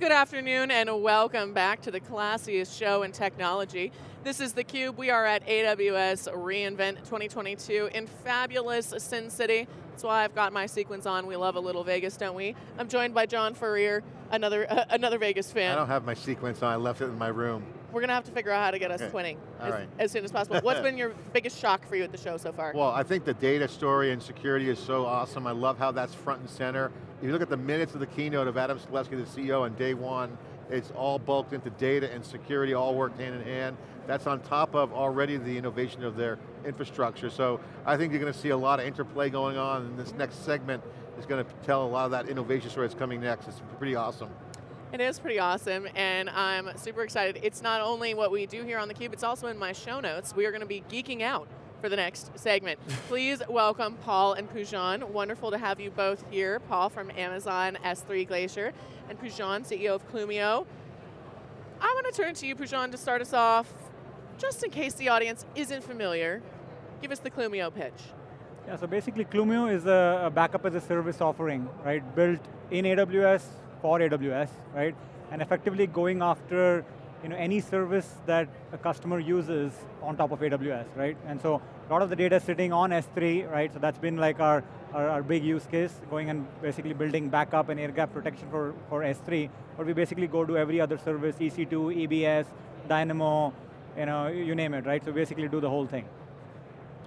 Good afternoon and welcome back to the classiest show in technology. This is theCUBE, we are at AWS reInvent 2022 in fabulous Sin City. That's why I've got my sequins on, we love a little Vegas, don't we? I'm joined by John Furrier, another, uh, another Vegas fan. I don't have my sequence on, I left it in my room. We're going to have to figure out how to get us okay. twinning as, right. as, soon as possible. What's been your biggest shock for you at the show so far? Well, I think the data story and security is so awesome. I love how that's front and center. If you look at the minutes of the keynote of Adam Selipsky, the CEO, on day one, it's all bulked into data and security, all worked hand in hand. That's on top of already the innovation of their infrastructure. So I think you're going to see a lot of interplay going on, and this next segment is going to tell a lot of that innovation story that's coming next. It's pretty awesome. It is pretty awesome, and I'm super excited. It's not only what we do here on theCUBE, it's also in my show notes. We are going to be geeking out for the next segment. Please welcome Paul and Poojan. Wonderful to have you both here. Paul from Amazon S3 Glacier, and Poojan, CEO of Clumio. I want to turn to you, Poojan, to start us off. Just in case the audience isn't familiar, give us the Clumio pitch. Yeah, so basically Clumio is a, a backup as a service offering, right? Built in AWS for AWS, right? And effectively going after you know, any service that a customer uses on top of AWS, right? And so a lot of the data sitting on S3, right? So that's been like our, our, our, big use case, going and basically building backup and air gap protection for, for S3, but we basically go to every other service, EC2, EBS, Dynamo, you know, you name it, right? So basically do the whole thing.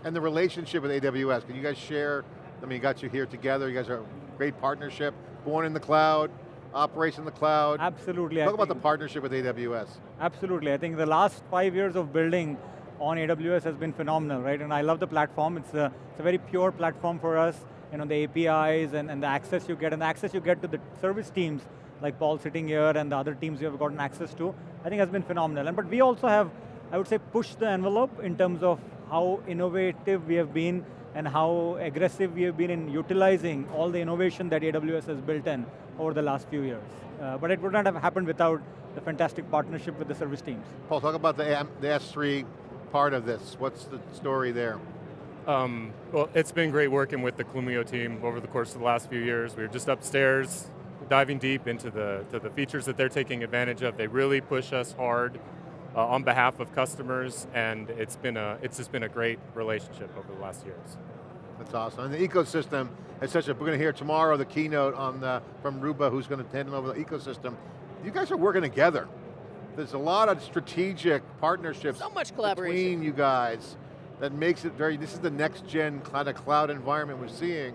And the relationship with AWS, can you guys share, I mean, you got you here together, you guys are a great partnership, born in the cloud, operates in the cloud. Absolutely. Talk I about the partnership with AWS. Absolutely, I think the last five years of building on AWS has been phenomenal, right? And I love the platform. It's a, it's a very pure platform for us. You know, the APIs and, and the access you get, and the access you get to the service teams, like Paul sitting here and the other teams you have gotten access to, I think has been phenomenal. And, but we also have, I would say, pushed the envelope in terms of how innovative we have been and how aggressive we have been in utilizing all the innovation that AWS has built in over the last few years. Uh, but it would not have happened without the fantastic partnership with the service teams. Paul, talk about the, the S3 part of this. What's the story there? Um, well, it's been great working with the Clumio team over the course of the last few years. We were just upstairs, diving deep into the, to the features that they're taking advantage of. They really push us hard uh, on behalf of customers, and it's been a, it's just been a great relationship over the last years. That's awesome. And the ecosystem is such a, we're going to hear tomorrow the keynote on the, from Ruba, who's going to hand over the ecosystem. You guys are working together. There's a lot of strategic partnerships so much collaboration. between you guys that makes it very, this is the next gen kind of cloud environment we're seeing.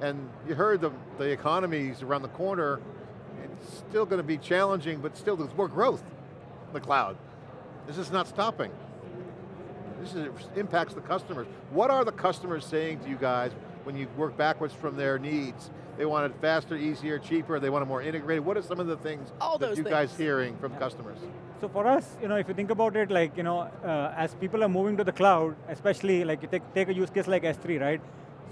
And you heard the, the economies around the corner, it's still going to be challenging, but still there's more growth in the cloud. This is not stopping. This is, impacts the customers. What are the customers saying to you guys when you work backwards from their needs? They want it faster, easier, cheaper, they want it more integrated. What are some of the things All that you things. guys hearing from yeah. customers? So for us, you know, if you think about it, like, you know, uh, as people are moving to the cloud, especially like you take, take a use case like S3, right?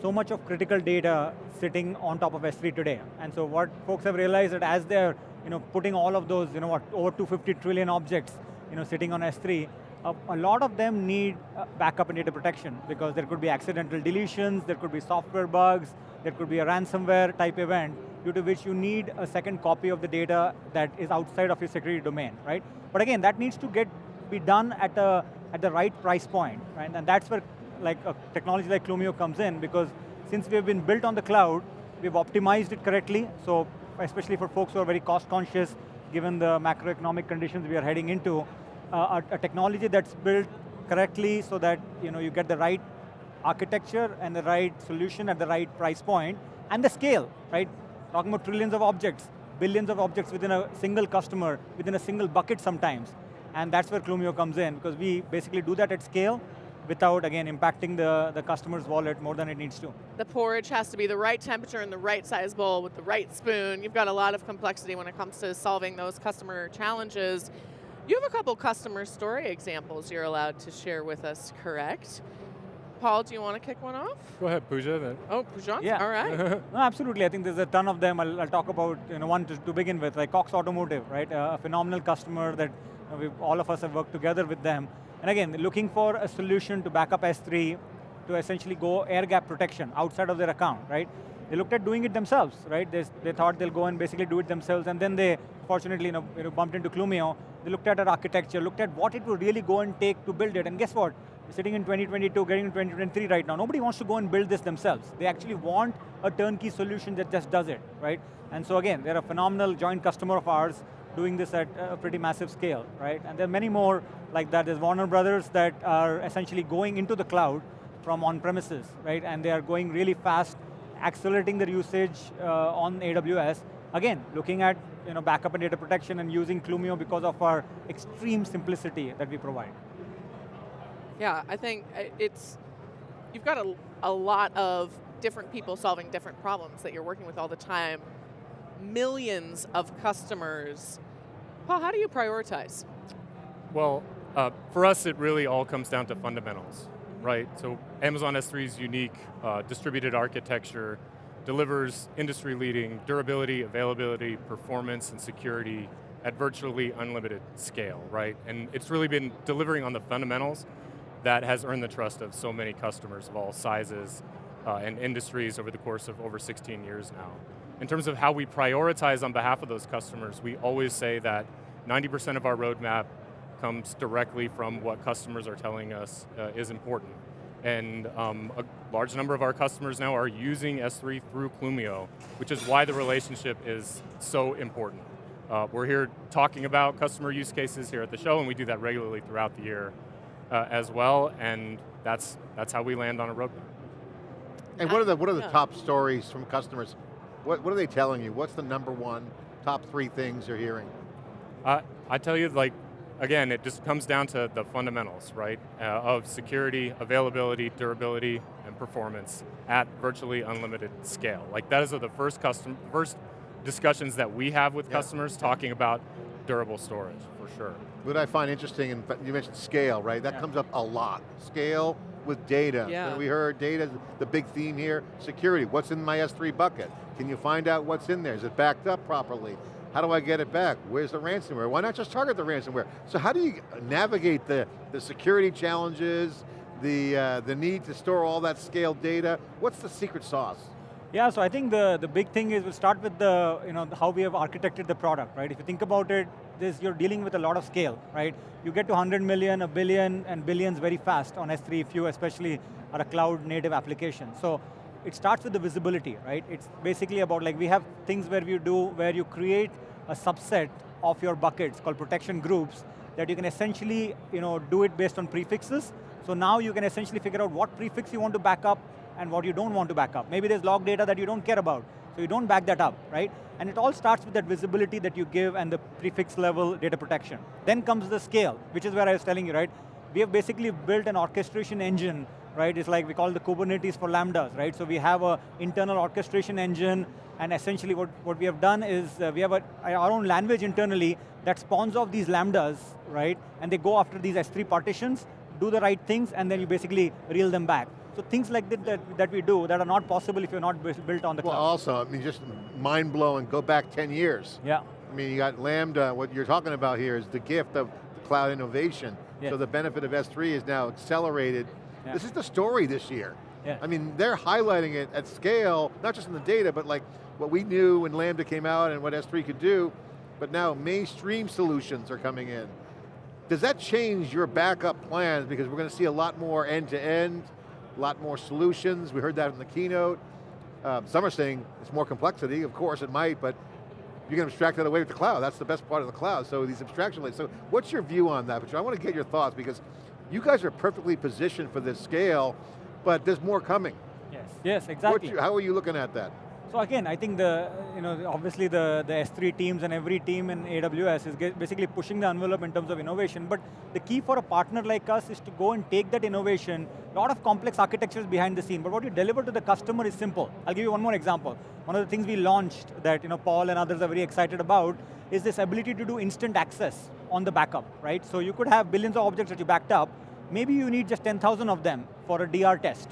So much of critical data sitting on top of S3 today. And so what folks have realized that as they're, you know, putting all of those, you know, what, over 250 trillion objects, you know, sitting on S3, a lot of them need uh, backup and data protection because there could be accidental deletions, there could be software bugs, there could be a ransomware type event due to which you need a second copy of the data that is outside of your security domain, right? But again, that needs to get be done at, a, at the right price point, right? And that's where like a technology like Clumio comes in because since we have been built on the cloud, we've optimized it correctly, so especially for folks who are very cost conscious, given the macroeconomic conditions we are heading into, a, a, technology that's built correctly so that you, know, you get the right architecture and the right solution at the right price point, and the scale, right? Talking about trillions of objects, billions of objects within a single customer, within a single bucket sometimes. And that's where Clumio comes in, because we basically do that at scale, without, again, impacting the, the customer's wallet more than it needs to. The porridge has to be the right temperature in the right size bowl with the right spoon. You've got a lot of complexity when it comes to solving those customer challenges. You have a couple customer story examples you're allowed to share with us, correct? Paul, do you want to kick one off? Go ahead, Pooja. Then. Oh, Pooja? Yeah. All right. no, absolutely. I think there's a ton of them. I'll, I'll talk about you know, one to, to, begin with, like Cox Automotive, right? Uh, a phenomenal customer that you know, all of us have worked together with them. And again, looking for a solution to back up S3 to essentially go air gap protection outside of their account, right? they looked at doing it themselves, right? They, they thought they'll go and basically do it themselves, and then they, fortunately, you know, you know, bumped into Clumio. They looked at our architecture, looked at what it would really go and take to build it, and guess what? We're sitting in 2022, getting in 2023 right now. Nobody wants to go and build this themselves. They actually want a turnkey solution that just does it, right? And so again, they're a phenomenal joint customer of ours, doing this at a pretty massive scale, right? And there are many more like that. There's Warner Brothers that are essentially going into the cloud from on-premises, right? And they are going really fast, accelerating their usage uh, on AWS. Again, looking at you know, backup and data protection and using Clumio because of our extreme simplicity that we provide. Yeah, I think uh, it's, you've got a, a lot of different people solving different problems that you're working with all the time. Millions of customers. Paul, how do you prioritize? Well, uh, for us, it really all comes down to fundamentals, right? So Amazon S3's unique uh, distributed architecture delivers industry-leading durability, availability, performance, and security at virtually unlimited scale, right? And it's really been delivering on the fundamentals that has earned the trust of so many customers of all sizes uh, and industries over the course of over 16 years now. In terms of how we prioritize on behalf of those customers, we always say that 90% of our roadmap comes directly from what customers are telling us uh, is important. And um, a large number of our customers now are using S3 through Clumio, which is why the relationship is so important. Uh, we're here talking about customer use cases here at the show, and we do that regularly throughout the year uh, as well, and that's, that's how we land on a roadmap. And what are the, what are the top stories from customers? What, what are they telling you? What's the number one, top three things you're hearing? Uh, I tell you, like, again, it just comes down to the fundamentals, right? Uh, of security, availability, durability, and performance at virtually unlimited scale. Like that is the first custom, first discussions that we have with Yeah. customers talking about durable storage, for sure. What I find interesting, and you mentioned scale, right? That Yeah. comes up a lot. Scale with data. Yeah. And we heard data, the big theme here, security. What's in my S3 bucket? Can you find out what's in there? Is it backed up properly? How do I get it back? Where's the ransomware? Why not just target the ransomware? So how do you navigate the, the security challenges, the, uh, the need to store all that scaled data? What's the secret sauce? Yeah, so I think the, the big thing is we'll start with the, you know, how we have architected the product, right? If you think about it, this, you're dealing with a lot of scale, right? You get to 100 million, a billion, and billions very fast on S3 if you especially are a cloud native application. So it starts with the visibility, right? It's basically about like, we have things where you do, where you create a subset of your buckets called protection groups that you can essentially, you know, do it based on prefixes. So now you can essentially figure out what prefix you want to back up and what you don't want to back up. Maybe there's log data that you don't care about, so you don't back that up, right? And it all starts with that visibility that you give and the prefix level data protection. Then comes the scale, which is where I was telling you, right? We have basically built an orchestration engine, right? It's like we call the Kubernetes for Lambdas, right? So we have a internal orchestration engine, and essentially what, what we have done is uh, we have a, our own language internally that spawns off these Lambdas, right? And they go after these S3 partitions, do the right things, and then you basically reel them back. So things like that, that, that we do that are not possible if you're not built on the Well, cloud. also, I mean, just mind blowing, go back 10 years. Yeah, I mean, you got Lambda, what you're talking about here is the gift of cloud innovation. Yeah. So the benefit of S3 is now accelerated. Yeah. This is the story this year. Yeah. I mean, they're highlighting it at scale, not just in the data, but like what we knew when Lambda came out and what S3 could do, but now mainstream solutions are coming in. Does that change your backup plans? Because we're going to see a lot more end-to-end, a lot more solutions. We heard that in the keynote. Um, some are saying it's more complexity, of course it might, but you can abstract that away with the cloud. That's the best part of the cloud, so these abstraction layers. So what's your view on that? But I want to get your thoughts because you guys are perfectly positioned for this scale, but there's more coming. yes, yes, exactly. your- how are you looking at that? So again, I think the, you know, obviously the, the S3 teams and every team in AWS is basically pushing the envelope in terms of innovation, but the key for a partner like us is to go and take that innovation, a lot of complex architectures behind the scene, but what you deliver to the customer is simple. I'll give you one more example. One of the things we launched that you know, Paul and others are very excited about is this ability to do instant access on the backup, right? So you could have billions of objects that you backed up, maybe you need just 10,000 of them for a DR test.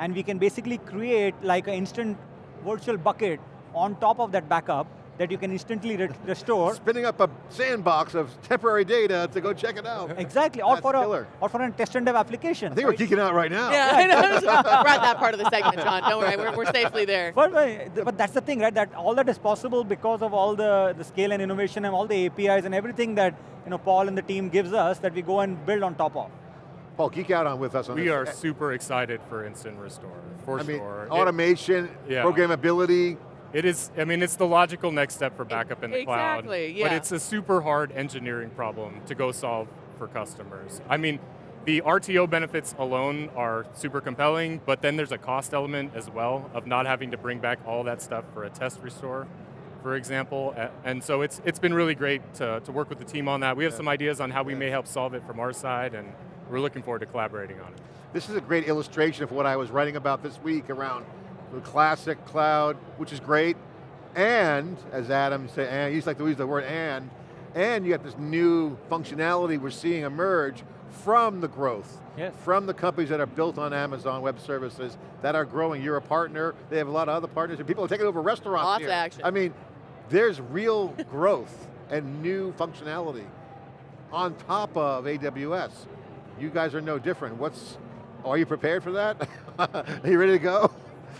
And we can basically create like an instant virtual bucket on top of that backup that you can instantly re restore. Spinning up a sandbox of temporary data to go check it out. Exactly, or That's for, a, or for a test and dev application. I think we're right? geeking out right now. Yeah, I know. we're that part of the segment, John. Don't worry, we're, we're safely there. But, but but that's the thing, right? That all that is possible because of all the, the scale and innovation and all the APIs and everything that you know Paul and the team gives us that we go and build on top of. Paul, geek out on with us on We this. are super excited for Instant Restore, for I mean, sure. It- automation, Yeah. programmability. It is, I mean, it's the logical next step for backup in the cloud. Exactly, yeah. But it's a super hard engineering problem to go solve for customers. I mean, the RTO benefits alone are super compelling, but then there's a cost element as well of not having to bring back all that stuff for a test restore, for example. And so it's, it's been really great to, to work with the team on that. We have some ideas on how we may help solve it from our side, and we're looking forward to collaborating on it. This is a great illustration of what I was writing about this week around the classic cloud, which is great, and, as Adam said, and he's like to use the word and, and you got this new functionality we're seeing emerge from the growth, Yes. from the companies that are built on Amazon Web Services that are growing. You're a partner, they have a lot of other partners, and people are taking over restaurants Lots here. of action. I mean, there's real growth and new functionality on top of AWS. You guys are no different. What's, are you prepared for that? are you ready to go?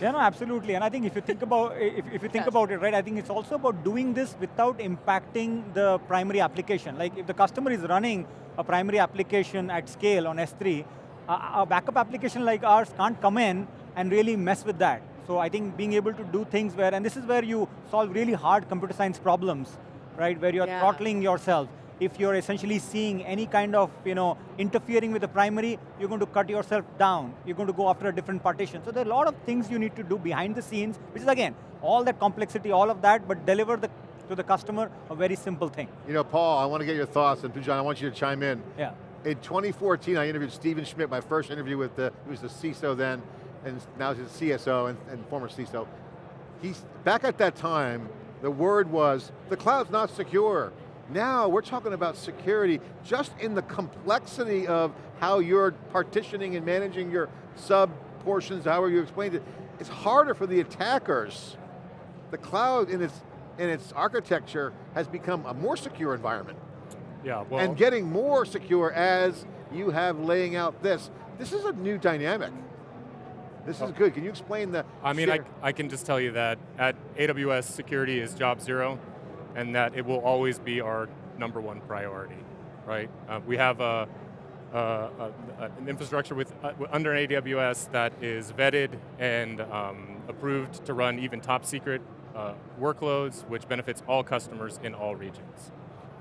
Yeah, no, absolutely. And I think if you think about if, if you think Yes. about it, right, I think it's also about doing this without impacting the primary application. Like if the customer is running a primary application at scale on S3, a, a backup application like ours can't come in and really mess with that. So I think being able to do things where, and this is where you solve really hard computer science problems, right, where you're Yeah. throttling yourself. If you're essentially seeing any kind of, you know, interfering with the primary, you're going to cut yourself down. You're going to go after a different partition. So there are a lot of things you need to do behind the scenes, which is again, all that complexity, all of that, but deliver the, to the customer a very simple thing. You know, Paul, I want to get your thoughts, and Poojan, I want you to chime in. Yeah. In 2014, I interviewed Stephen Schmidt, my first interview with the, he was the CISO then, and now he's the CSO and, and former CISO. He's, back at that time, the word was, the cloud's not secure. Now we're talking about security just in the complexity of how you're partitioning and managing your sub portions, however you explained it. It's harder for the attackers. The cloud in its, in its architecture has become a more secure environment Yeah, well, and getting more secure as you have laying out this. This is a new dynamic. This is oh. good. Can you explain the I mean, I, I can just tell you that at AWS, security is job zero, and that it will always be our number one priority, right? Uh, we have a, a, a- an infrastructure with uh, under AWS that is vetted and um, approved to run even top secret uh, workloads, which benefits all customers in all regions.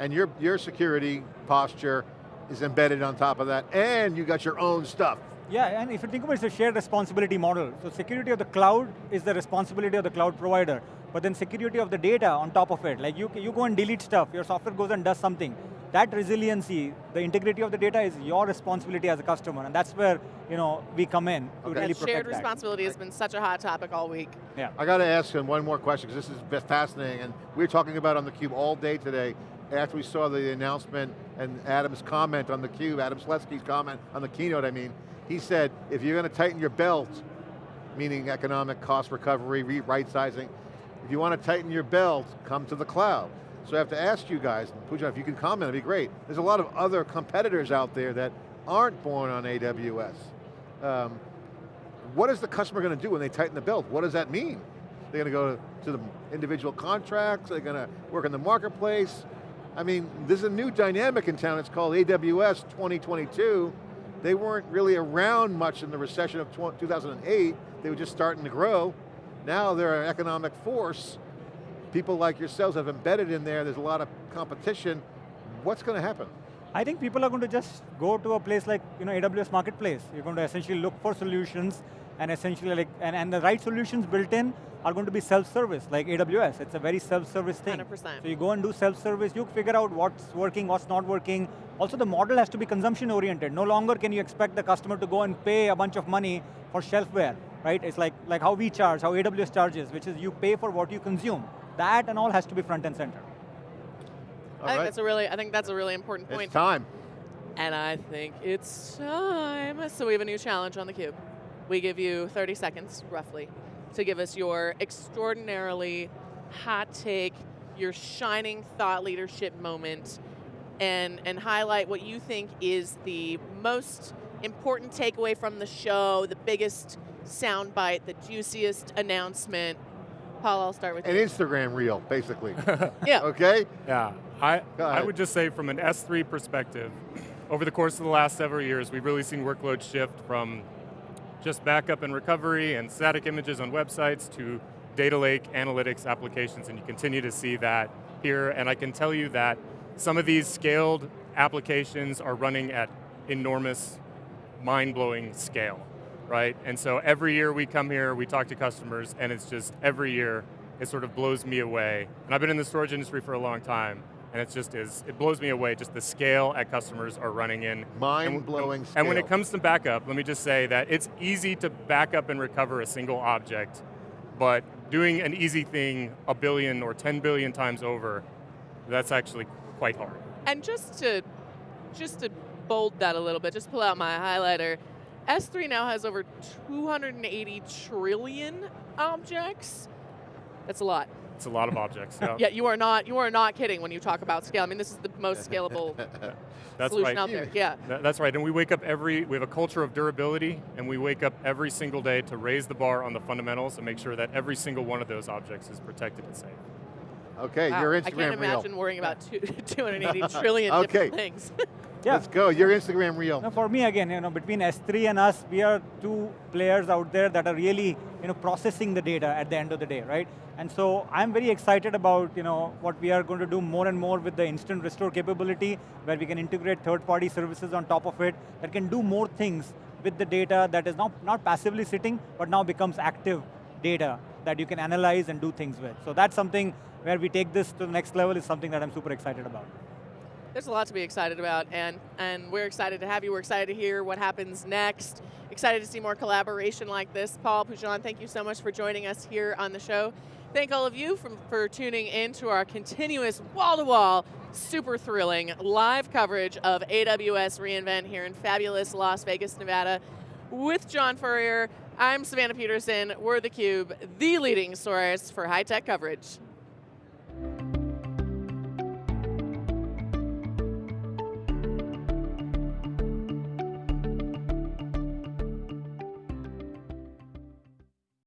and your, your security posture is embedded on top of that, and you got your own stuff. Yeah, and if you think about it, it's a shared responsibility model. So security of the cloud is the responsibility of the cloud provider, but then security of the data on top of it. Like you, you go and delete stuff, your software goes and does something. That resiliency, the integrity of the data is your responsibility as a customer, and that's where you know we come in to Okay. really That protect shared that. responsibility has been such a hot topic all week. Yeah. I got to ask him one more question because this is fascinating, and we were talking about it on theCUBE all day today after we saw the announcement and Adam's comment on theCUBE, Adam Selipsky's comment on the keynote, I mean, he said, if you're going to tighten your belt, meaning economic cost recovery, re- right sizing, if you want to tighten your belt, come to the cloud. So I have to ask you guys, Pooja, if you can comment, it'd be great. There's a lot of other competitors out there that aren't born on AWS. Um, what is the customer going to do when they tighten the belt? What does that mean? They're going to go to the individual contracts, they're going to work in the marketplace. I mean, there's a new dynamic in town, it's called AWS 2022. They weren't really around much in the recession of 2008, they were just starting to grow. Now they're an economic force. People like yourselves have embedded in there, there's a lot of competition. What's going to happen? I think people are going to just go to a place like you know AWS Marketplace. You're going to essentially look for solutions and essentially like, and, and the right solutions built in are going to be self-service, like AWS. It's a very self-service thing. 100%. So you go and do self-service, you figure out what's working, what's not working. Also the model has to be consumption oriented. No longer can you expect the customer to go and pay a bunch of money for shelfware, right? It's like, like how we charge, how AWS charges, which is you pay for what you consume. That and all has to be front and center. All I think that's a really, I think that's a really important point. It's time. And I think it's time. So we have a new challenge on theCUBE. We give you 30 seconds, roughly, to give us your extraordinarily hot take, your shining thought leadership moment and, and highlight what you think is the most important takeaway from the show, the biggest soundbite, the juiciest announcement. Paul, I'll start with An you. Instagram reel, basically. Yeah. okay? Yeah, I, I would just say from an S3 perspective, over the course of the last several years, we've really seen workloads shift from just backup and recovery and static images on websites to data lake analytics applications, and you continue to see that here. And I can tell you that some of these scaled applications are running at enormous, mind-blowing scale, right? And so every year we come here, we talk to customers, and it's just every year it sort of blows me away. And I've been in the storage industry for a long time, and it's just is it blows me away just the scale at customers are running in. Mind-blowing and, and when it comes to backup, let me just say that it's easy to back up and recover a single object, but doing an easy thing a billion or 10 billion times over, that's actually quite hard. And just to just to bold that a little bit, just pull out my highlighter. S3 now has over 280 trillion objects. That's a lot. It's a lot of objects. yeah. Yeah, you are not you are not kidding when you talk about scale. I mean, this is the most scalable That's solution right. out there. Yeah. Th- That's right, and we wake up every, we have a culture of durability, and we wake up every single day to raise the bar on the fundamentals and make sure that every single one of those objects is protected and safe. Okay, Wow. your I can't reel. imagine worrying about two, 280 trillion Okay. different things. Yeah. Let's go, your Instagram reel. No, for me again, you know, between S3 and us, we are two players out there that are really, you know, processing the data at the end of the day, right? And so I'm very excited about, you know, what we are going to do more and more with the instant restore capability, where we can integrate third-party services on top of it that can do more things with the data that is not, not passively sitting, but now becomes active data that you can analyze and do things with. So that's something where we take this to the next level is something that I'm super excited about. There's a lot to be excited about, and, and we're excited to have you. We're excited to hear what happens next. Excited to see more collaboration like this. Paul Poojan, thank you so much for joining us here on the show. Thank all of you for, for tuning in to our continuous wall-to-wall, super thrilling live coverage of AWS reInvent here in fabulous Las Vegas, Nevada with John Furrier. I'm Savannah Peterson. We're theCUBE, the leading source for high-tech coverage.